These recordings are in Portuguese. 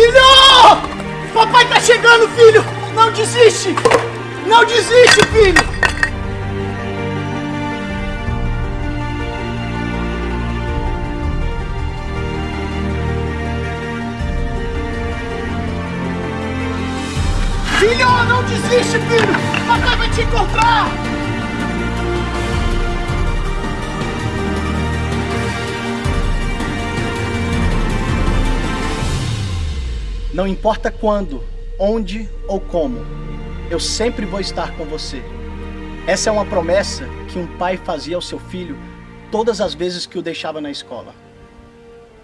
Filho! Papai tá chegando, filho! Não desiste! Não desiste, filho! Filho, não desiste, filho! Papai vai te encontrar! Não importa quando, onde ou como, eu sempre vou estar com você. Essa é uma promessa que um pai fazia ao seu filho todas as vezes que o deixava na escola.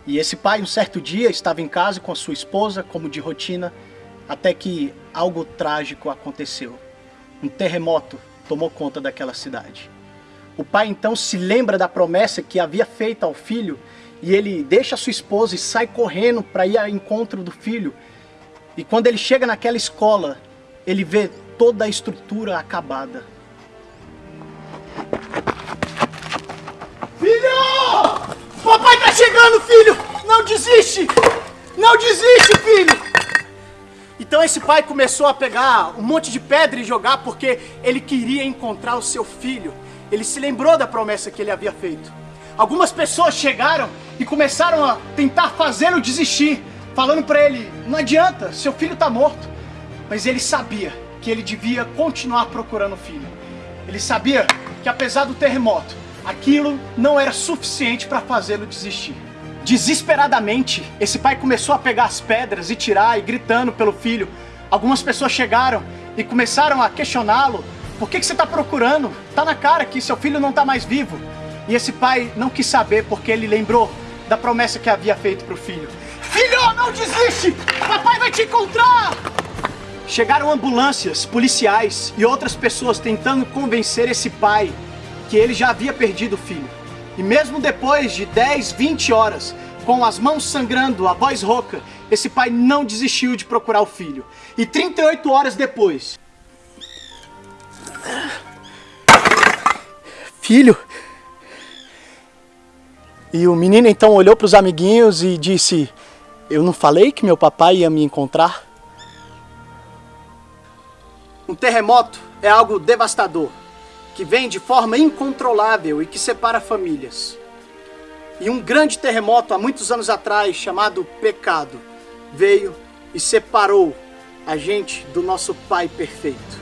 E esse pai, um certo dia, estava em casa com a sua esposa, como de rotina, até que algo trágico aconteceu. Um terremoto tomou conta daquela cidade. O pai então se lembra da promessa que havia feita ao filho e ele deixa sua esposa e sai correndo para ir ao encontro do filho. E quando ele chega naquela escola, ele vê toda a estrutura acabada. Filho! Papai tá chegando, filho! Não desiste! Não desiste, filho! Então esse pai começou a pegar um monte de pedra e jogar porque ele queria encontrar o seu filho. Ele se lembrou da promessa que ele havia feito. Algumas pessoas chegaram e começaram a tentar fazê-lo desistir, falando para ele: não adianta, seu filho está morto. Mas ele sabia que ele devia continuar procurando o filho. Ele sabia que apesar do terremoto, aquilo não era suficiente para fazê-lo desistir. Desesperadamente, esse pai começou a pegar as pedras e tirar e gritando pelo filho. Algumas pessoas chegaram e começaram a questioná-lo. Por que, que você está procurando? Tá na cara que seu filho não está mais vivo. E esse pai não quis saber porque ele lembrou da promessa que havia feito para o filho. Filho, não desiste! Papai vai te encontrar! Chegaram ambulâncias, policiais e outras pessoas tentando convencer esse pai que ele já havia perdido o filho. E mesmo depois de 10, 20 horas, com as mãos sangrando, a voz rouca, esse pai não desistiu de procurar o filho. E 38 horas depois... Filho... E o menino então olhou para os amiguinhos e disse... Eu não falei que meu papai ia me encontrar? Um terremoto é algo devastador que vem de forma incontrolável e que separa famílias. E um grande terremoto há muitos anos atrás, chamado pecado, veio e separou a gente do nosso Pai perfeito.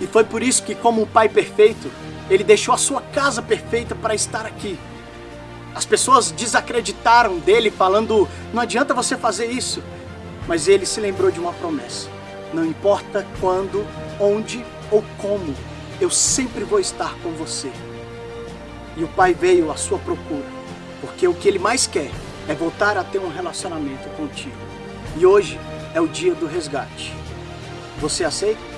E foi por isso que, como um Pai perfeito, ele deixou a sua casa perfeita para estar aqui. As pessoas desacreditaram dele, falando: não adianta você fazer isso. Mas ele se lembrou de uma promessa: não importa quando, onde ou como, eu sempre vou estar com você. E o pai veio à sua procura, porque o que ele mais quer é voltar a ter um relacionamento contigo. E hoje é o dia do resgate. Você aceita?